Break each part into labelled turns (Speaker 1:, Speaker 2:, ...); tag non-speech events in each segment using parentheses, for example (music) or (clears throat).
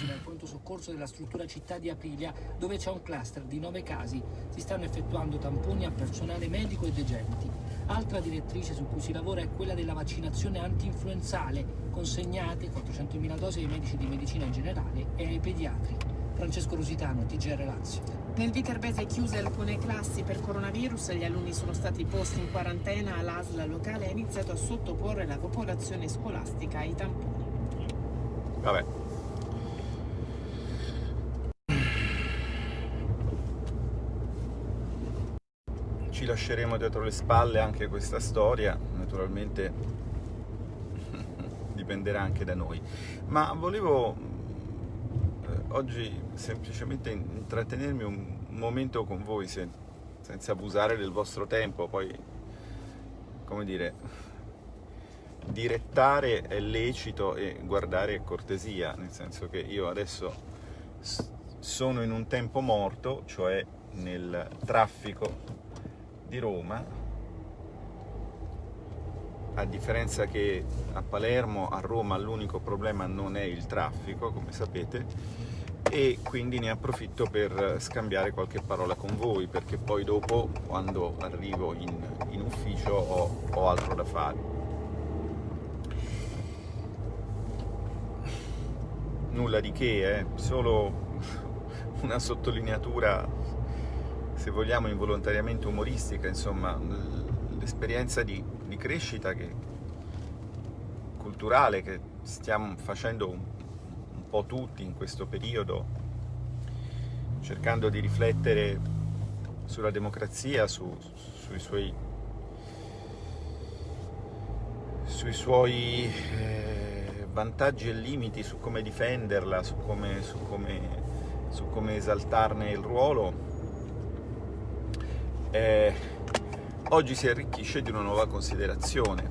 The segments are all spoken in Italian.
Speaker 1: prossime al pronto soccorso della struttura città di Aprilia, dove c'è un cluster di nove casi. Si stanno effettuando tamponi a personale medico e degenti. Altra direttrice su cui si lavora è quella della vaccinazione anti-influenzale, consegnate 400.000 dosi ai medici di medicina in generale e ai pediatri. Francesco Rositano, TGR Lazio.
Speaker 2: Nel Viterbese chiuse alcune classi per coronavirus, gli alunni sono stati posti in quarantena, l'ASL locale ha iniziato a sottoporre la popolazione scolastica ai tamponi.
Speaker 3: Vabbè. Lasceremo dietro le spalle anche questa storia, naturalmente (laughs) dipenderà anche da noi. Ma volevo eh, oggi semplicemente intrattenermi un momento con voi se, senza abusare del vostro tempo, poi come dire, direttare è lecito e guardare è cortesia, nel senso che io adesso sono in un tempo morto, cioè nel traffico di Roma, a differenza che a Palermo, a Roma l'unico problema non è il traffico, come sapete, e quindi ne approfitto per scambiare qualche parola con voi, perché poi dopo, quando arrivo in, in ufficio, ho, ho altro da fare. Nulla di che, eh? solo una sottolineatura se vogliamo involontariamente umoristica, insomma, l'esperienza di, di, crescita che, culturale che stiamo facendo un, un po' tutti in questo periodo, cercando di riflettere sulla democrazia, su, sui suoi, sui suoi eh, vantaggi e limiti, su come difenderla, su come, su come, su come esaltarne il ruolo, eh, oggi si arricchisce di una nuova considerazione,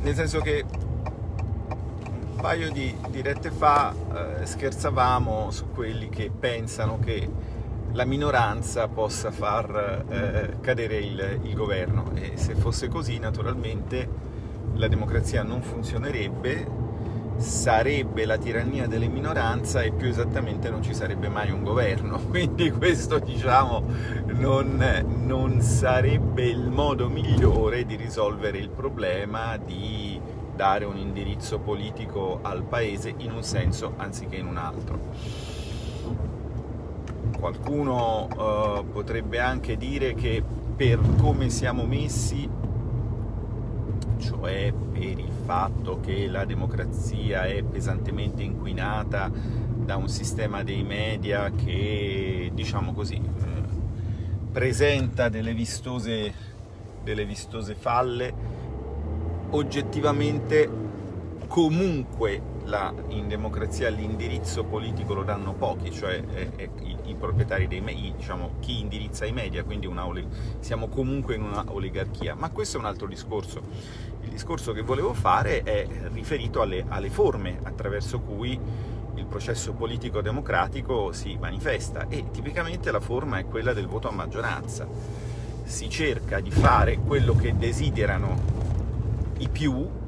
Speaker 3: nel senso che un paio di dirette fa eh, scherzavamo su quelli che pensano che la minoranza possa far eh, cadere il, il governo. E se fosse così naturalmente la democrazia non funzionerebbe sarebbe la tirannia delle minoranze e più esattamente non ci sarebbe mai un governo, (laughs) quindi questo diciamo non, non sarebbe il modo migliore di risolvere il problema di dare un indirizzo politico al paese in un senso anziché in un altro. Qualcuno uh, potrebbe anche dire che per come siamo messi cioè per il fatto che la democrazia è pesantemente inquinata da un sistema dei media che, diciamo così, eh, presenta delle vistose, delle vistose falle, oggettivamente comunque la, in democrazia l'indirizzo politico lo danno pochi, cioè eh, eh, i, i, proprietari dei media, diciamo chi indirizza i media, quindi siamo comunque in una oligarchia, ma questo è un altro discorso. Il discorso che volevo fare è riferito alle, alle forme attraverso cui il processo politico democratico si manifesta e tipicamente la forma è quella del voto a maggioranza. Si cerca di fare quello che desiderano i più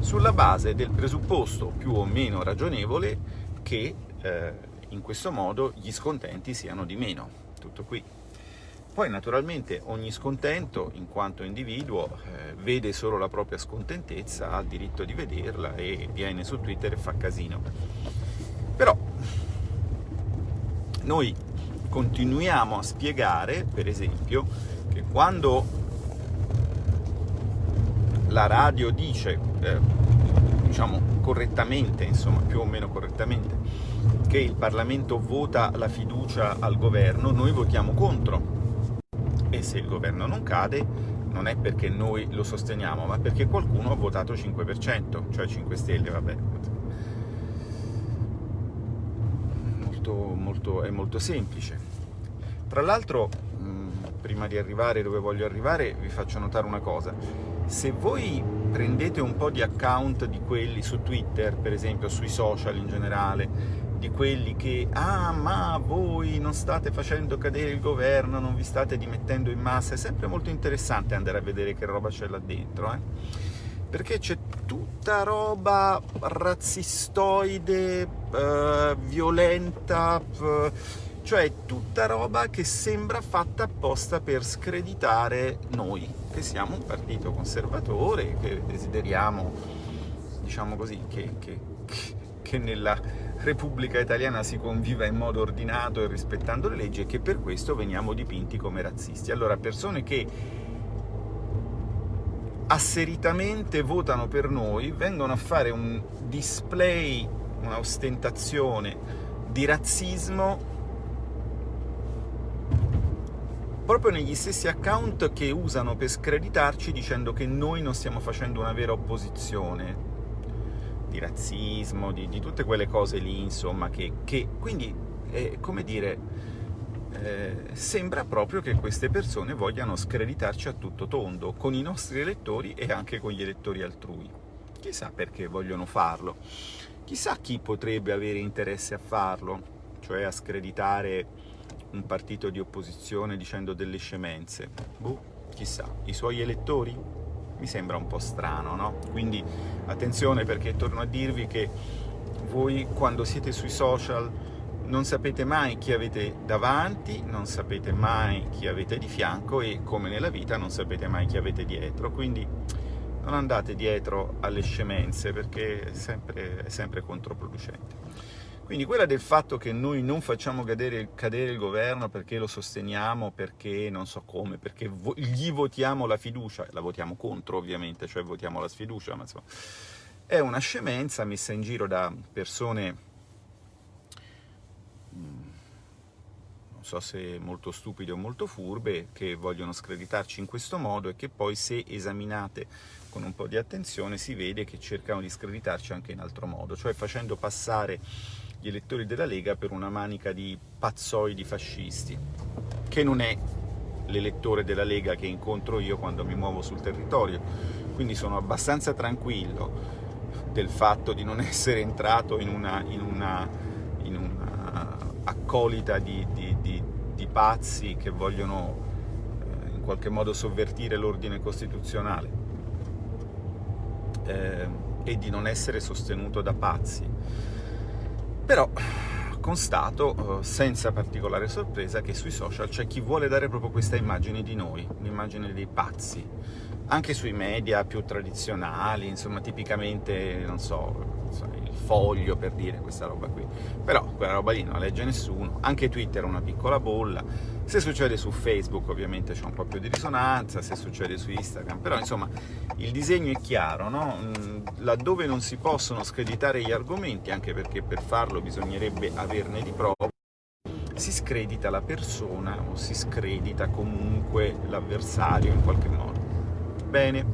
Speaker 3: sulla base del presupposto più o meno ragionevole che eh, in questo modo gli scontenti siano di meno. Tutto qui. Poi naturalmente ogni scontento, in quanto individuo, eh, vede solo la propria scontentezza, ha il diritto di vederla e viene su Twitter e fa casino. Però noi continuiamo a spiegare, per esempio, che quando la radio dice, eh, diciamo correttamente, insomma più o meno correttamente, che il Parlamento vota la fiducia al governo, noi votiamo contro. E se il governo non cade, non è perché noi lo sosteniamo, ma perché qualcuno ha votato 5%, cioè 5 Stelle, vabbè. Molto, molto, è molto semplice. Tra l'altro, prima di arrivare dove voglio arrivare, vi faccio notare una cosa se voi prendete un po' di account di quelli su Twitter, per esempio, sui social in generale, di quelli che «Ah, ma voi non state facendo cadere il governo, non vi state dimettendo in massa», è sempre molto interessante andare a vedere che roba c'è là dentro. Eh? perché c'è tutta roba razzistoide, eh, violenta, eh, cioè tutta roba che sembra fatta apposta per screditare noi, che siamo un partito conservatore, che desideriamo, diciamo così, che, che, che nella Repubblica Italiana si conviva in modo ordinato e rispettando le leggi e che per questo veniamo dipinti come razzisti. Allora, persone che asseritamente votano per noi, vengono a fare un display, un'ostentazione di razzismo proprio negli stessi account che usano per screditarci dicendo che noi non stiamo facendo una vera opposizione di razzismo, di, di tutte quelle cose lì, insomma, che, che quindi, eh, come dire, eh, sembra proprio che queste persone vogliano screditarci a tutto tondo, con i nostri elettori e anche con gli elettori altrui. Chissà perché vogliono farlo, chissà chi potrebbe avere interesse a farlo, cioè a screditare un partito di opposizione dicendo delle scemenze. Boh, chissà, i suoi elettori? Mi sembra un po' strano, no? Quindi attenzione perché torno a dirvi che voi quando siete sui social non sapete mai chi avete davanti, non sapete mai chi avete di fianco e, come nella vita, non sapete mai chi avete dietro, quindi non andate dietro alle scemenze perché è sempre, è sempre controproducente. Quindi quella del fatto che noi non facciamo cadere, cadere, il governo perché lo sosteniamo, perché non so come, perché vo gli votiamo la fiducia, la votiamo contro ovviamente, cioè votiamo la sfiducia, ma insomma, è una scemenza messa in giro da persone so se molto stupide o molto furbe, che vogliono screditarci in questo modo e che poi se esaminate con un po' di attenzione si vede che cercano di screditarci anche in altro modo, cioè facendo passare gli elettori della Lega per una manica di pazzoidi fascisti, che non è l'elettore della Lega che incontro io quando mi muovo sul territorio, quindi sono abbastanza tranquillo del fatto di non (laughs) essere entrato in una, in una, in una accolita di, di, di, di pazzi che vogliono eh, in qualche modo sovvertire l'ordine costituzionale eh, e di non essere sostenuto da pazzi. Però constato, eh, senza particolare sorpresa, che sui social c'è chi vuole dare proprio questa immagine di noi, un'immagine dei pazzi, anche sui media più tradizionali, insomma tipicamente, non so, foglio per dire questa roba qui. Però quella roba lì non la legge nessuno, anche Twitter è una piccola bolla, se succede su Facebook ovviamente c'è un po' più di risonanza, se succede su Instagram, però insomma il disegno è chiaro, no? Mm, laddove non si possono screditare gli argomenti, anche perché per farlo bisognerebbe averne di prove, si scredita la persona o si scredita comunque l'avversario in qualche modo. Bene,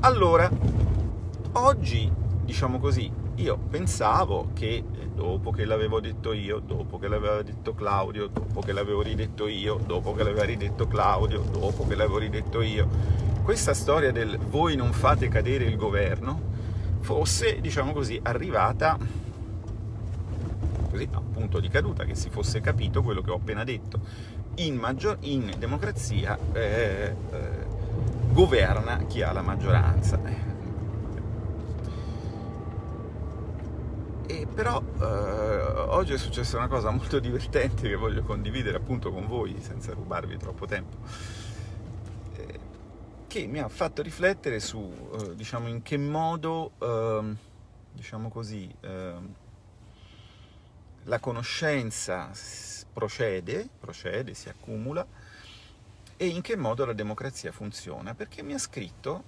Speaker 3: allora, oggi diciamo così, io pensavo che dopo che l'avevo detto io, dopo che l'aveva detto Claudio, dopo che l'avevo ridetto io, dopo che l'aveva ridetto Claudio, dopo che l'avevo ridetto io, questa storia del voi non fate cadere il governo fosse, diciamo così, arrivata così, a un punto di caduta, che si fosse capito quello che ho appena detto. In, maggior, in democrazia eh, eh, governa chi ha la maggioranza E però eh, oggi è successa una cosa molto divertente che voglio condividere appunto con voi senza rubarvi troppo tempo. Eh, che mi ha fatto riflettere su eh, diciamo in che modo ehm, diciamo così ehm, la conoscenza procede, procede, si accumula e in che modo la democrazia funziona, perché mi ha scritto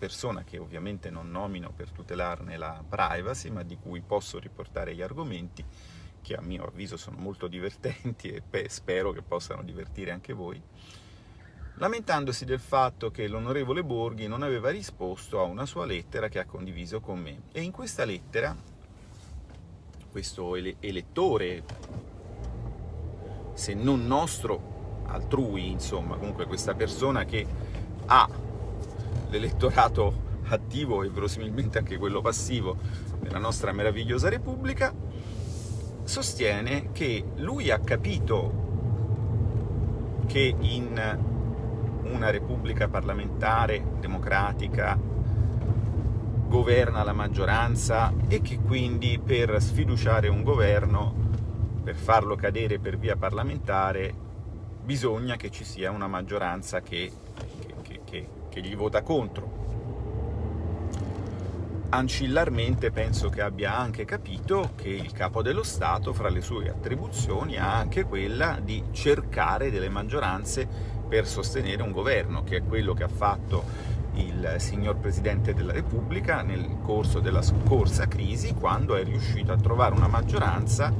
Speaker 3: persona che ovviamente non nomino per tutelarne la privacy, ma di cui posso riportare gli argomenti, che a mio avviso sono molto divertenti e spero che possano divertire anche voi, lamentandosi del fatto che l'onorevole Borghi non aveva risposto a una sua lettera che ha condiviso con me. E in questa lettera, questo ele elettore, se non nostro, altrui, insomma, comunque questa persona che ha l'elettorato attivo e verosimilmente anche quello passivo nella nostra meravigliosa Repubblica, sostiene che lui ha capito che in una Repubblica parlamentare, democratica, governa la maggioranza e che quindi per sfiduciare un governo, per farlo cadere per via parlamentare, bisogna che ci sia una maggioranza che, che, gli vota contro. Ancillarmente penso che abbia anche capito che il Capo dello Stato, fra le sue attribuzioni, ha anche quella di cercare delle maggioranze per sostenere un governo, che è quello che ha fatto il signor Presidente della Repubblica nel corso della scorsa crisi, quando è riuscito a trovare una maggioranza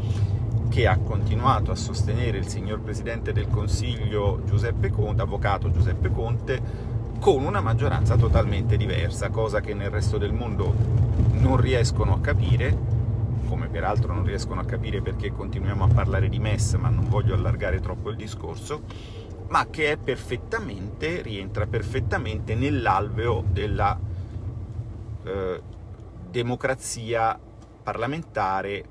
Speaker 3: che ha continuato a sostenere il signor Presidente del Consiglio Giuseppe Conte, avvocato Giuseppe Conte, con una maggioranza totalmente diversa, cosa che nel resto del mondo non riescono a capire, come peraltro non riescono a capire perché continuiamo a parlare di MES, ma non voglio allargare troppo il discorso, ma che è perfettamente, rientra perfettamente nell'alveo della eh, democrazia parlamentare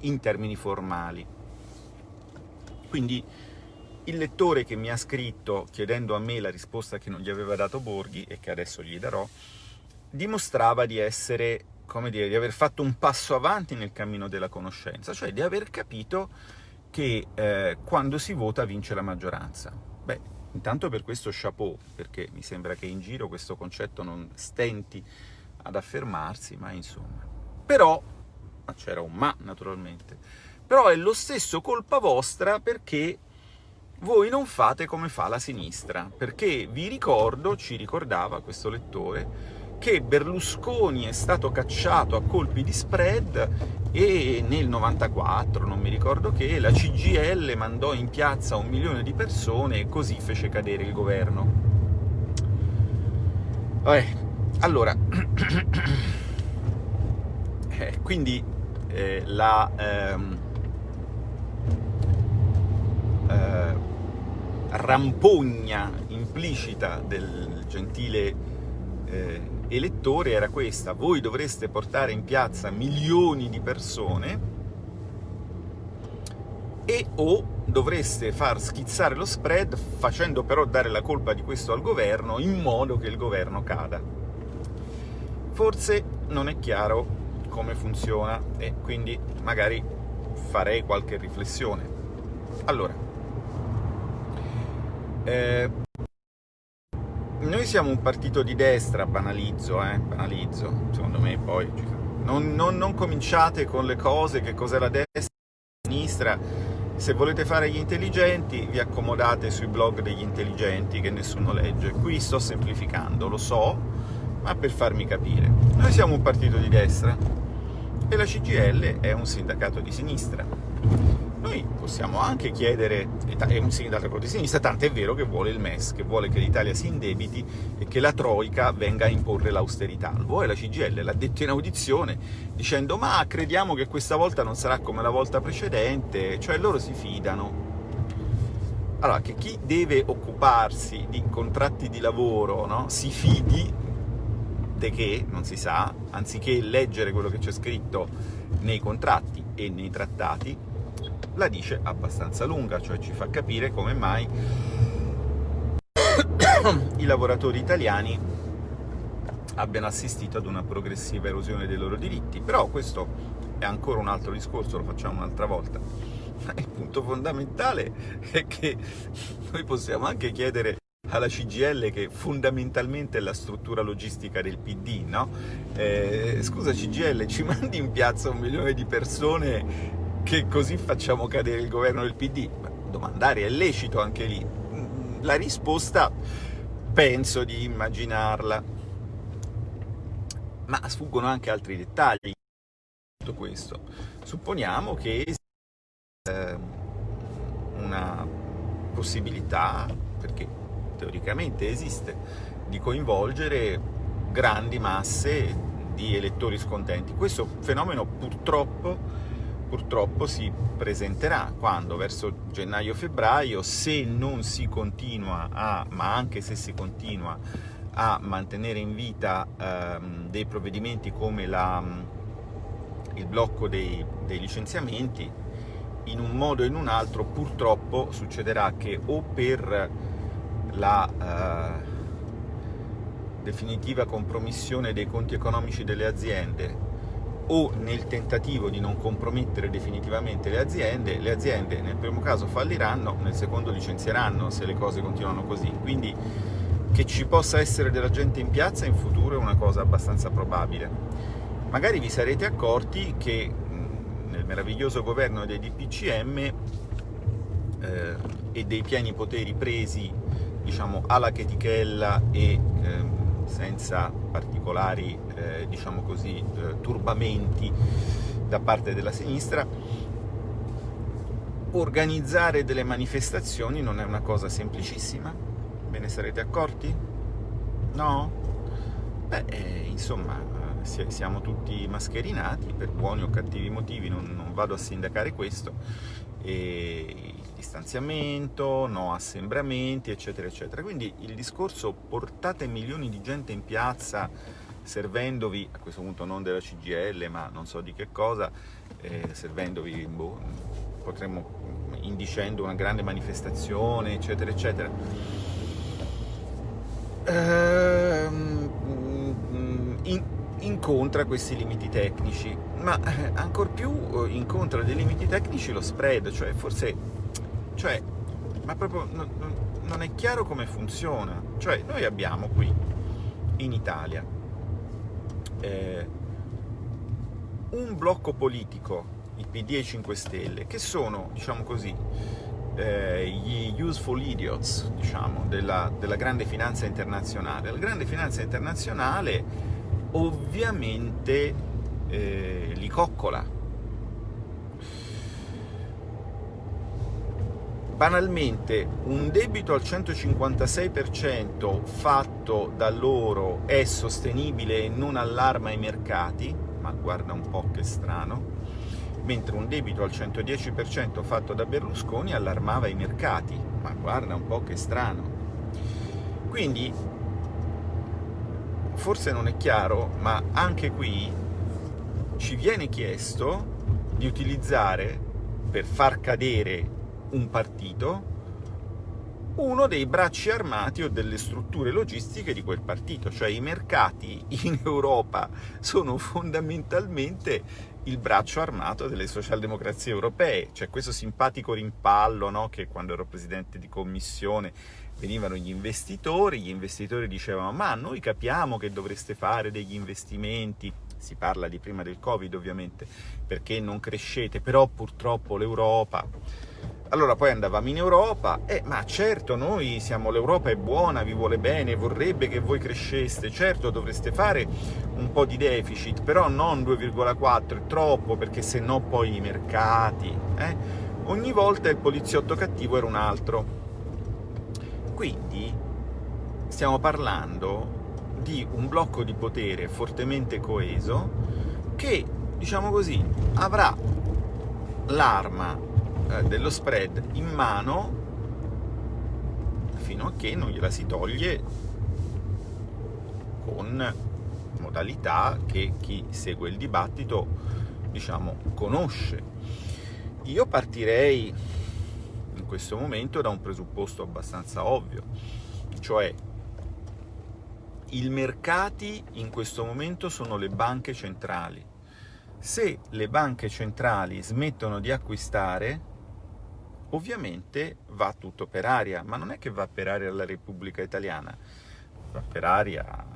Speaker 3: in termini formali. Quindi il lettore che mi ha scritto chiedendo a me la risposta che non gli aveva dato Borghi, e che adesso gli darò, dimostrava di essere, come dire, di aver fatto un passo avanti nel cammino della conoscenza, cioè di aver capito che eh, quando si vota vince la maggioranza. Beh, intanto per questo chapeau, perché mi sembra che in giro questo concetto non stenti ad affermarsi, ma insomma. Però, c'era un ma naturalmente, però è lo stesso colpa vostra perché voi non fate come fa la sinistra, perché vi ricordo, ci ricordava questo lettore, che Berlusconi è stato cacciato a colpi di spread e nel 94, non mi ricordo che, la CGL mandò in piazza un milione di persone e così fece cadere il governo. Vabbè, allora, (clears throat) eh, quindi eh, la... Ehm, eh, rampogna implicita del gentile eh, elettore era questa, voi dovreste portare in piazza milioni di persone e o dovreste far schizzare lo spread facendo però dare la colpa di questo al governo in modo che il governo cada. Forse non è chiaro come funziona e quindi magari farei qualche riflessione. Allora, eh, noi siamo un partito di destra, banalizzo, eh, banalizzo, secondo me poi. Non, non, non cominciate con le cose, che cos'è la destra, la sinistra, se volete fare gli intelligenti vi accomodate sui blog degli intelligenti che nessuno legge. Qui sto semplificando, lo so, ma per farmi capire. Noi siamo un partito di destra e la CGL è un sindacato di sinistra noi possiamo anche chiedere, è un sindaco di sinistra, tant'è vero che vuole il MES, che vuole che l'Italia si indebiti e che la Troica venga a imporre l'austerità. Lo vuole la CGL, l'ha detto in audizione, dicendo ma crediamo che questa volta non sarà come la volta precedente, cioè loro si fidano. Allora, che chi deve occuparsi di contratti di lavoro no, si fidi che, non si sa, anziché leggere quello che c'è scritto nei contratti e nei trattati, la dice abbastanza lunga, cioè ci fa capire come mai i lavoratori italiani abbiano assistito ad una progressiva erosione dei loro diritti. Però questo è ancora un altro discorso, lo facciamo un'altra volta. Il punto fondamentale è che noi possiamo anche chiedere alla CGL che fondamentalmente è la struttura logistica del PD, no? Eh, scusa CGL, ci mandi in piazza un milione di persone che così facciamo cadere il governo del PD? Domandare è lecito anche lì. La risposta penso di immaginarla. Ma sfuggono anche altri dettagli tutto questo. Supponiamo che esista ehm, una possibilità, perché teoricamente esiste, di coinvolgere grandi masse di elettori scontenti. Questo fenomeno purtroppo purtroppo si presenterà quando verso gennaio-febbraio, se non si continua a, ma anche se si continua a mantenere in vita ehm, dei provvedimenti come la, il blocco dei, dei, licenziamenti, in un modo o in un altro purtroppo succederà che o per la eh, definitiva compromissione dei conti economici delle aziende o nel tentativo di non compromettere definitivamente le aziende, le aziende nel primo caso falliranno, nel secondo licenzieranno se le cose continuano così. Quindi che ci possa essere della gente in piazza in futuro è una cosa abbastanza probabile. Magari vi sarete accorti che nel meraviglioso governo dei DPCM eh, e dei pieni poteri presi diciamo alla chetichella e eh, senza particolari eh, diciamo così, eh, turbamenti da parte della sinistra, organizzare delle manifestazioni non è una cosa semplicissima, ve ne sarete accorti? No? Beh, eh, insomma, siamo tutti mascherinati per buoni o cattivi motivi, non, non vado a sindacare questo, e distanziamento, no assembramenti, eccetera, eccetera. Quindi il discorso portate milioni di gente in piazza servendovi, a questo punto non della CGL, ma non so di che cosa, eh, servendovi, boh, potremmo, indicendo una grande manifestazione, eccetera, eccetera. Ehm, in, incontra questi limiti tecnici, ma eh, ancor più eh, incontra dei limiti tecnici lo spread, cioè forse, cioè, ma proprio non, non è chiaro come funziona, cioè noi abbiamo qui in Italia eh, un blocco politico, i PD e i 5 Stelle, che sono, diciamo così, eh, gli useful idiots, diciamo, della, della grande finanza internazionale. La grande finanza internazionale ovviamente eh, li coccola. Banalmente, un debito al 156% fatto da loro è sostenibile e non allarma i mercati, ma guarda un po' che strano, mentre un debito al 110% fatto da Berlusconi allarmava i mercati, ma guarda un po' che strano. Quindi forse non è chiaro, ma anche qui ci viene chiesto di utilizzare per far cadere un partito uno dei bracci armati o delle strutture logistiche di quel partito, cioè i mercati in (laughs) Europa sono fondamentalmente il braccio armato delle socialdemocrazie europee, c'è questo simpatico rimpallo no? che quando ero presidente di commissione venivano gli investitori, gli investitori dicevano ma noi capiamo che dovreste fare degli investimenti, si parla di prima del Covid ovviamente, perché non crescete, però purtroppo l'Europa... Allora poi andavamo in Europa, eh, ma certo noi siamo, l'Europa è buona, vi vuole bene, vorrebbe che voi cresceste, certo dovreste fare un po' di deficit, però non 2,4, è troppo, perché se no poi i mercati... Eh? Ogni volta il poliziotto cattivo era un altro, quindi stiamo parlando di un blocco di potere fortemente coeso che, diciamo così, avrà l'arma eh, dello spread in mano fino a che non gliela si toglie con modalità che chi segue il dibattito, diciamo, conosce. Io partirei in questo momento da un presupposto abbastanza ovvio, cioè i mercati in questo momento sono le banche centrali. Se le banche centrali smettono di acquistare, ovviamente va tutto per aria, ma non è che va per aria la Repubblica Italiana, va per aria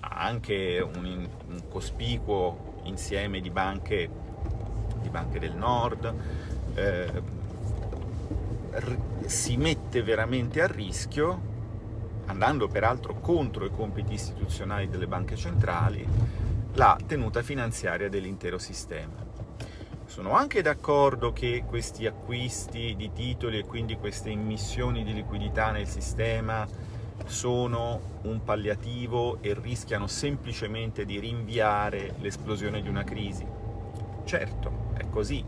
Speaker 3: anche un, un cospicuo insieme di banche, di banche del nord, eh, si mette veramente a rischio, andando peraltro contro i compiti istituzionali delle banche centrali, la tenuta finanziaria dell'intero sistema. Sono anche d'accordo che questi acquisti di titoli e quindi queste immissioni di liquidità nel sistema sono un palliativo e rischiano semplicemente di rinviare l'esplosione di una crisi. Certo, è così,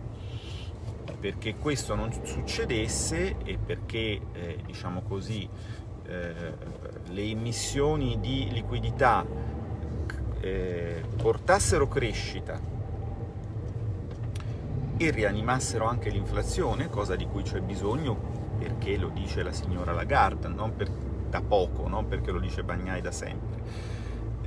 Speaker 3: perché questo non succedesse e perché, eh, diciamo così, eh, le emissioni di liquidità eh, portassero crescita e rianimassero anche l'inflazione, cosa di cui c'è bisogno perché lo dice la signora Lagarde, non per, da poco, no? perché lo dice Bagnai da sempre.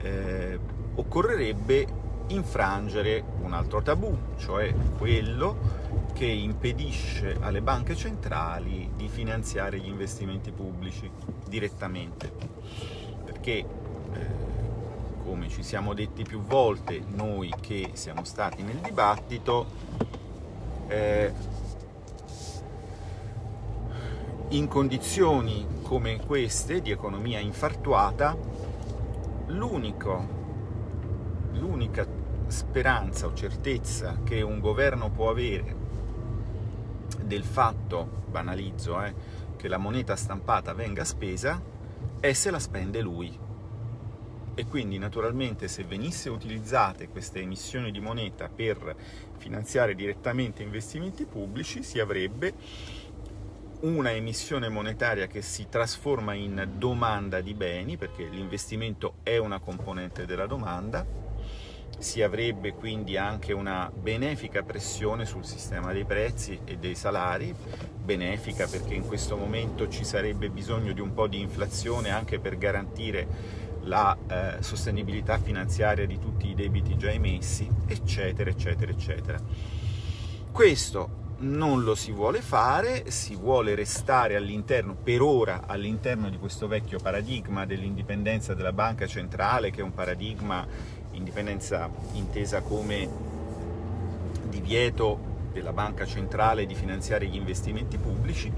Speaker 3: Eh, occorrerebbe infrangere un altro tabù, cioè quello che impedisce alle banche centrali di finanziare gli investimenti pubblici direttamente. Perché, eh, come ci siamo detti più volte, noi che siamo stati nel dibattito, eh, in condizioni come queste di economia infartuata, l'unica speranza o certezza che un governo può avere del fatto, banalizzo, eh, che la moneta stampata venga spesa è se la spende lui. E quindi naturalmente se venissero utilizzate queste emissioni di moneta per finanziare direttamente investimenti pubblici si avrebbe una emissione monetaria che si trasforma in domanda di beni, perché l'investimento è una componente della domanda, si avrebbe quindi anche una benefica pressione sul sistema dei prezzi e dei salari, benefica perché in questo momento ci sarebbe bisogno di un po' di inflazione anche per garantire la eh, sostenibilità finanziaria di tutti i debiti già emessi, eccetera, eccetera, eccetera. Questo non lo si vuole fare, si vuole restare all'interno, per ora, all'interno di questo vecchio paradigma dell'indipendenza della banca centrale, che è un paradigma indipendenza intesa come divieto della banca centrale di finanziare gli investimenti pubblici.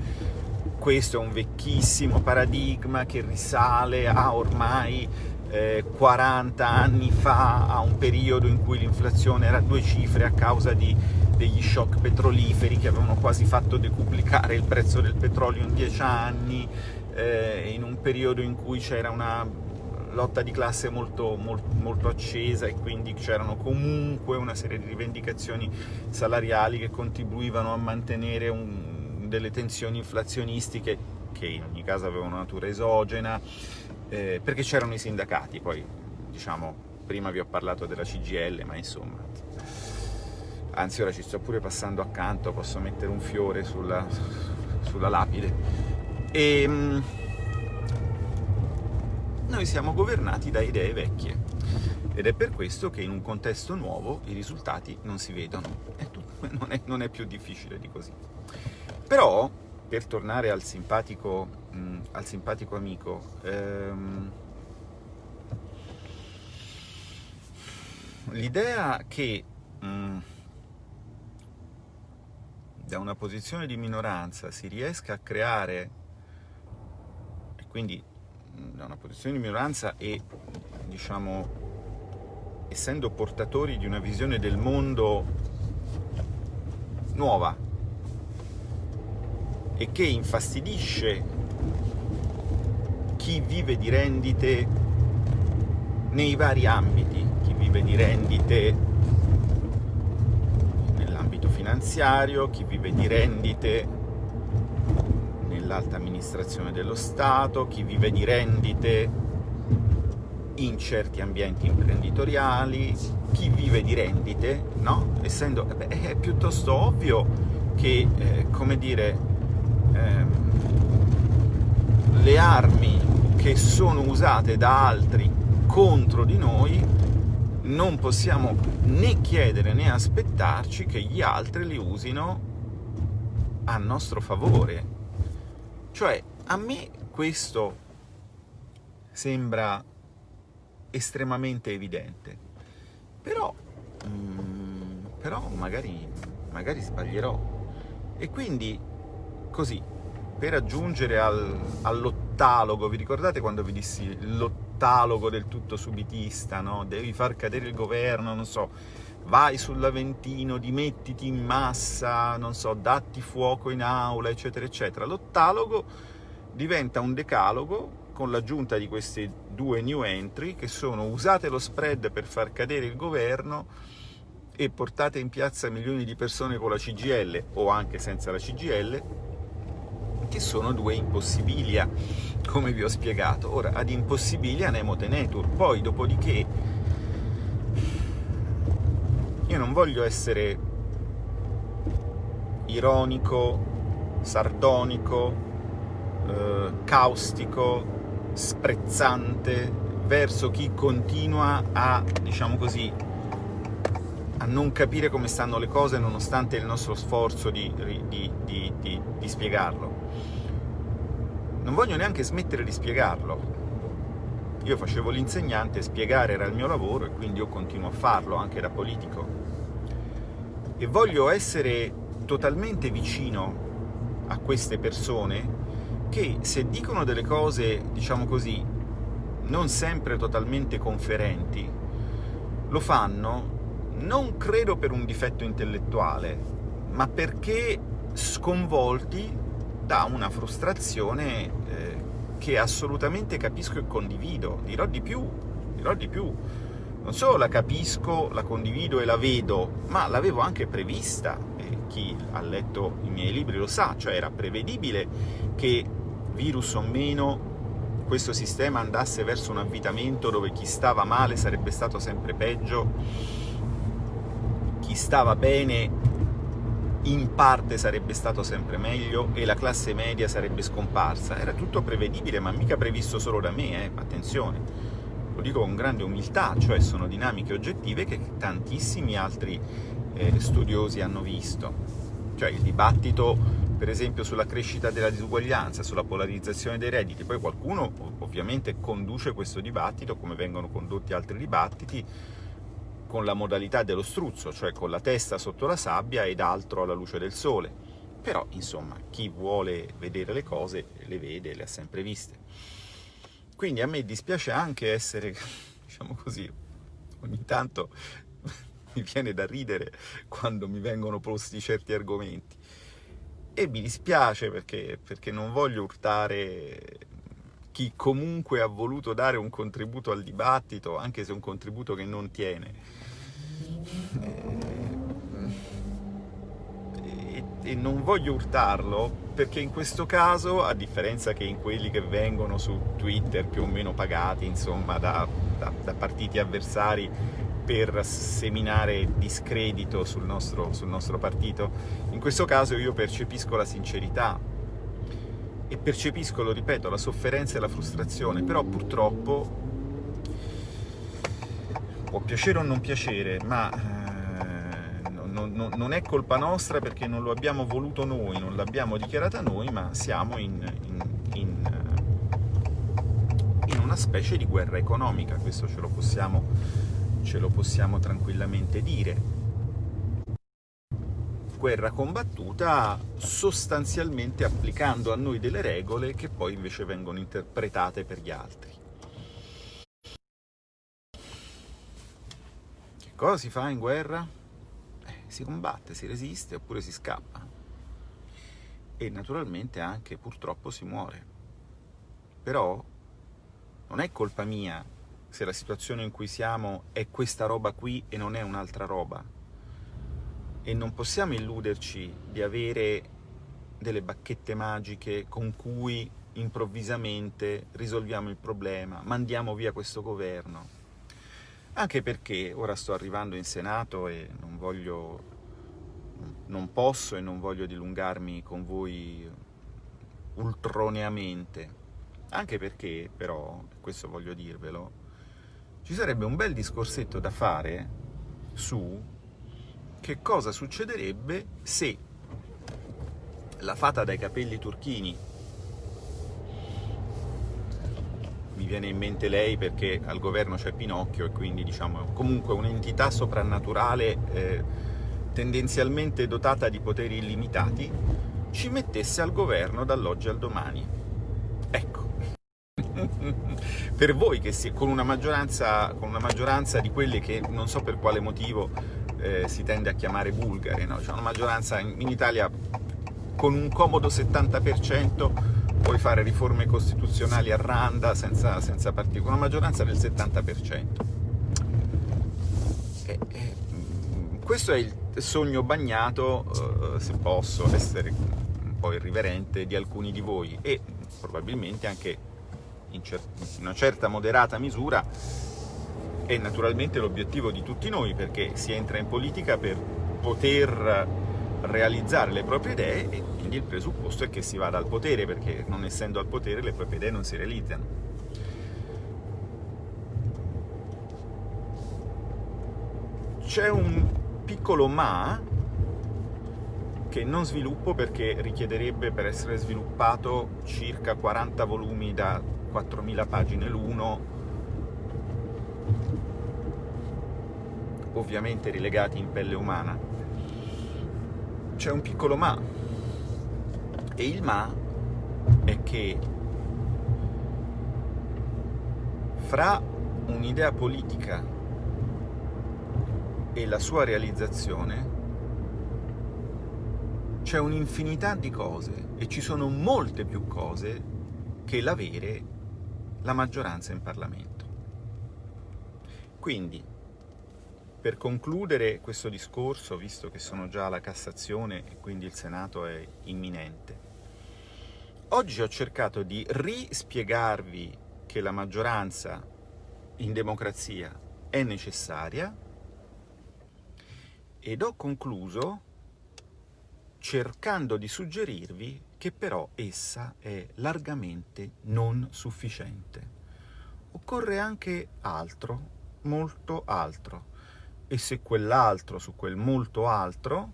Speaker 3: Questo è un vecchissimo paradigma che risale a ormai eh, 40 anni fa, a un periodo in cui l'inflazione era a due cifre a causa di, degli shock petroliferi che avevano quasi fatto decuplicare il prezzo del petrolio in 10 anni, eh, in un periodo in cui c'era una lotta di classe molto, molto, molto accesa e quindi c'erano comunque una serie di rivendicazioni salariali che contribuivano a mantenere un, delle tensioni inflazionistiche che in ogni caso avevano natura esogena, eh, perché c'erano i sindacati, poi diciamo, prima vi ho parlato della CGL, ma insomma, anzi ora ci sto pure passando accanto, posso mettere un fiore sulla, sulla lapide. E, ehm, noi siamo governati da idee vecchie ed è per questo che in un contesto nuovo i risultati non si vedono, non è, non è più difficile di così. Però, per tornare al simpatico, mh, al simpatico amico, ehm, l'idea che da una posizione di minoranza si riesca a creare, e quindi da una posizione di minoranza e, diciamo, essendo portatori di una visione del mondo nuova e che infastidisce chi vive di rendite nei vari ambiti, chi vive di rendite nell'ambito finanziario, chi vive di rendite nell'alta amministrazione dello Stato, chi vive di rendite in certi ambienti imprenditoriali, chi vive di rendite, no? Essendo, eh beh, è piuttosto ovvio che, eh, come dire, ehm, le armi che sono usate da altri contro di noi non possiamo né chiedere né aspettarci che gli altri le usino a nostro favore. Cioè, a me questo sembra estremamente evidente, però, mm, però magari, magari sbaglierò. E quindi, così, per aggiungere al, all'ottalogo, vi ricordate quando vi dissi l'ottalogo del tutto subitista, no? Devi far cadere il governo, non so, vai sull'Aventino, dimettiti in massa, non so, datti fuoco in aula, eccetera, eccetera. L'ottalogo diventa un decalogo con l'aggiunta di queste due new entry che sono usate lo spread per far cadere il governo e portate in piazza milioni di persone con la CGL o anche senza la CGL, che sono due impossibilia, come vi ho spiegato. Ora, ad impossibilia nemo tenetur, poi dopodiché io non voglio essere ironico, sardonico, eh, caustico, sprezzante verso chi continua a, diciamo così, a non capire come stanno le cose nonostante il nostro sforzo di, di, di, di spiegarlo. Non voglio neanche smettere di spiegarlo. Io facevo l'insegnante, spiegare era il mio lavoro e quindi io continuo a farlo anche da politico. E voglio essere totalmente vicino a queste persone che se dicono delle cose, diciamo così, non sempre totalmente conferenti, lo fanno non credo per un difetto intellettuale, ma perché sconvolti da una frustrazione eh, che assolutamente capisco e condivido. Dirò di più, dirò di più. Non solo la capisco, la condivido e la vedo, ma l'avevo anche prevista, e chi ha letto i miei libri lo sa, cioè era prevedibile che, virus o meno, questo sistema andasse verso un avvitamento dove chi stava male sarebbe stato sempre peggio, chi stava bene in parte sarebbe stato sempre meglio e la classe media sarebbe scomparsa. Era tutto prevedibile, ma mica previsto solo da me, eh? attenzione. Lo dico con grande umiltà, cioè sono dinamiche oggettive che tantissimi altri eh, studiosi hanno visto. Cioè il dibattito, per esempio, sulla crescita della disuguaglianza, sulla polarizzazione dei redditi, poi qualcuno ovviamente conduce questo dibattito, come vengono condotti altri dibattiti, con la modalità dello struzzo, cioè con la testa sotto la sabbia ed altro alla luce del sole. Però, insomma, chi vuole vedere le cose le vede, le ha sempre viste. Quindi a me dispiace anche essere, (laughs) diciamo così, ogni tanto (laughs) mi viene da ridere quando mi vengono posti certi argomenti. E mi dispiace perché, perché non voglio urtare chi comunque ha voluto dare un contributo al dibattito, anche se un contributo che non tiene. E, e non voglio urtarlo perché in questo caso, a differenza che in quelli che vengono su Twitter più o meno pagati, insomma, da, da, da partiti avversari per seminare discredito sul nostro, sul nostro partito, in questo caso io percepisco la sincerità e percepisco, lo ripeto, la sofferenza e la frustrazione, però purtroppo può piacere o non piacere, ma eh, non, è colpa nostra perché non lo abbiamo voluto noi, non l'abbiamo dichiarata noi, ma siamo in, in, in, in, una specie di guerra economica, questo ce lo possiamo, ce lo possiamo tranquillamente dire. Guerra combattuta sostanzialmente applicando a noi delle regole che poi invece vengono interpretate per gli altri. Cosa si fa in guerra? Eh, si combatte, si resiste oppure si scappa. E naturalmente anche purtroppo si muore. Però non è colpa mia se la situazione in cui siamo è questa roba qui e non è un'altra roba. E non possiamo illuderci di avere delle bacchette magiche con cui improvvisamente risolviamo il problema, mandiamo via questo governo. Anche perché ora sto arrivando in Senato e non voglio, non posso e non voglio dilungarmi con voi ultroneamente, anche perché però, questo voglio dirvelo, ci sarebbe un bel discorsetto da fare su che cosa succederebbe se la fata dai capelli turchini mi viene in mente lei perché al governo c'è Pinocchio e quindi diciamo comunque un'entità soprannaturale eh, tendenzialmente dotata di poteri illimitati, ci mettesse al governo dall'oggi al domani. Ecco. (laughs) per voi che si, con, una con una maggioranza di quelle che non so per quale motivo eh, si tende a chiamare bulgare, no? cioè una maggioranza in, Italia con un comodo 70% puoi fare riforme costituzionali a randa senza, senza con una maggioranza del 70%. E, e, questo è il sogno bagnato, eh, se posso essere un po' irriverente, di alcuni di voi e probabilmente anche in una certa moderata misura è naturalmente l'obiettivo di tutti noi perché si entra in politica per poter realizzare le proprie idee e quindi il presupposto è che si vada al potere perché non essendo al potere le proprie idee non si realizzano. C'è un piccolo ma che non sviluppo perché richiederebbe per essere sviluppato circa 40 volumi da 4.000 pagine l'uno ovviamente rilegati in pelle umana. C'è un piccolo ma, e il ma è che fra un'idea politica e la sua realizzazione c'è un'infinità di cose e ci sono molte più cose che l'avere la maggioranza in Parlamento. Quindi, per concludere questo discorso, visto che sono già alla Cassazione e quindi il Senato è imminente, oggi ho cercato di rispiegarvi che la maggioranza in democrazia è necessaria ed ho concluso cercando di suggerirvi che però essa è largamente non sufficiente. Occorre anche altro, molto altro, e se quell'altro su quel molto altro,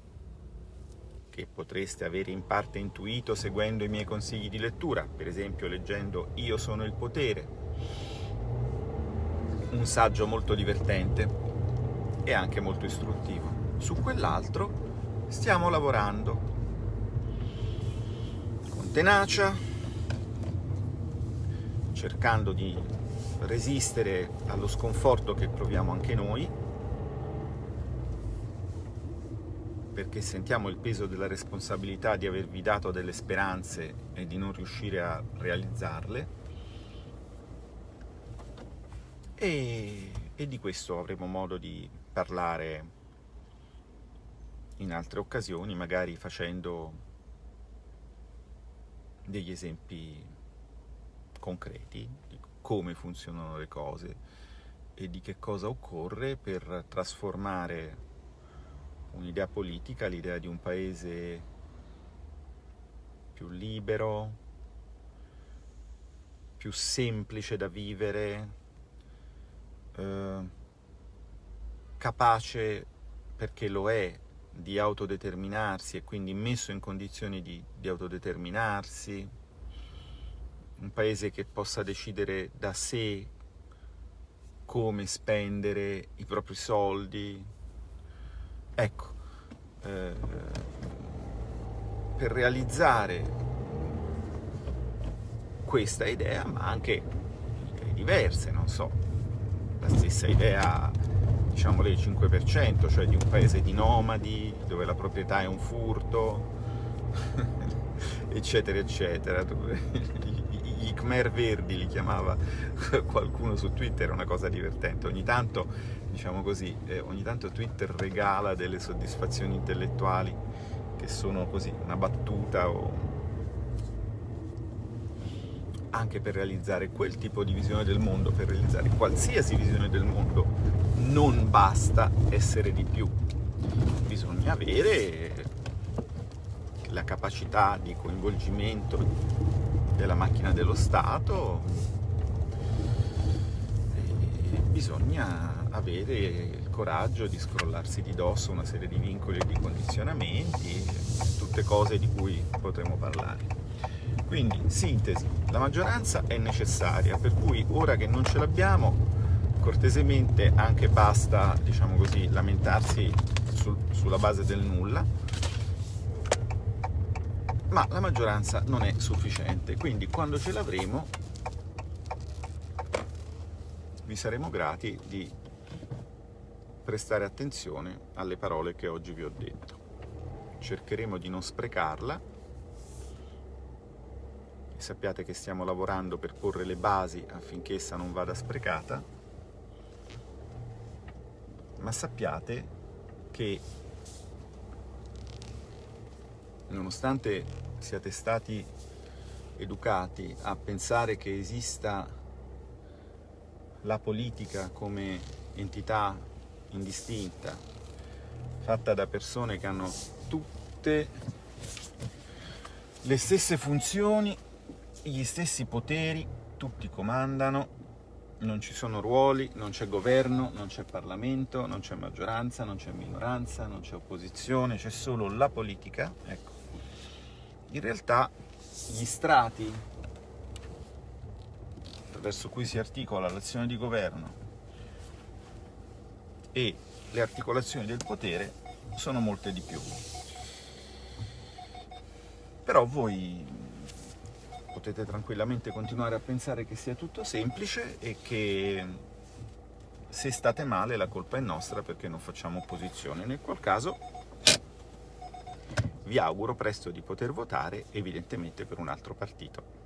Speaker 3: che potreste avere in parte intuito seguendo i miei consigli di lettura, per esempio leggendo Io sono il potere, un saggio molto divertente e anche molto istruttivo. Su quell'altro stiamo lavorando con tenacia, cercando di resistere allo sconforto che proviamo anche noi, perché sentiamo il peso della responsabilità di avervi dato delle speranze e di non riuscire a realizzarle, e, e di questo avremo modo di parlare in altre occasioni, magari facendo degli esempi concreti come funzionano le cose e di che cosa occorre per trasformare un'idea politica, l'idea di un paese più libero, più semplice da vivere, eh, capace perché lo è di autodeterminarsi e quindi messo in condizioni di, di autodeterminarsi, un paese che possa decidere da sé come spendere i propri soldi. Ecco, eh, per realizzare questa idea, ma anche idee diverse, non so, la stessa idea diciamo lei 5%, cioè di un paese di nomadi, dove la proprietà è un furto, (laughs) eccetera, eccetera. I Khmer Verdi li chiamava (laughs) qualcuno su Twitter, una cosa divertente. Ogni tanto, diciamo così, eh, ogni tanto Twitter regala delle soddisfazioni intellettuali che sono così, una battuta o anche per realizzare quel tipo di visione del mondo, per realizzare qualsiasi visione del mondo, non basta essere di più. Bisogna avere la capacità di coinvolgimento della macchina dello Stato, e bisogna avere il coraggio di scrollarsi di dosso una serie di vincoli e di condizionamenti, tutte cose di cui potremo parlare. Quindi, sintesi, la maggioranza è necessaria, per cui ora che non ce l'abbiamo, cortesemente anche basta, diciamo così, lamentarsi sul, sulla base del nulla, ma la maggioranza non è sufficiente, quindi quando ce l'avremo vi saremo grati di prestare attenzione alle parole che oggi vi ho detto. Cercheremo di non sprecarla sappiate che stiamo lavorando per porre le basi affinché essa non vada sprecata, ma sappiate che nonostante siate stati educati a pensare che esista la politica come entità indistinta, fatta da persone che hanno tutte le stesse funzioni gli stessi poteri, tutti comandano, non ci sono ruoli, non c'è governo, non c'è Parlamento, non c'è maggioranza, non c'è minoranza, non c'è opposizione, c'è solo la politica. Ecco. In realtà gli strati attraverso cui si articola l'azione di governo e le articolazioni del potere sono molte di più. Però voi potete tranquillamente continuare a pensare che sia tutto semplice e che se state male la colpa è nostra perché non facciamo opposizione. Nel qual caso vi auguro presto di poter votare evidentemente per un altro partito.